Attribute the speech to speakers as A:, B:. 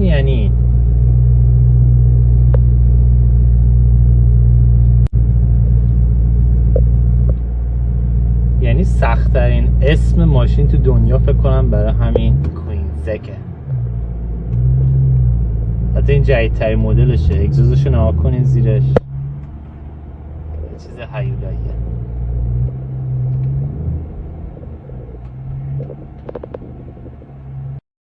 A: چی یعنی؟ یعنی سختترین اسم ماشین تو دنیا فکر کنم برای همین کوینزکه حتی این جدیدترین مدلشه. اگزوزش نها کنین زیرش. چیز حیولاییه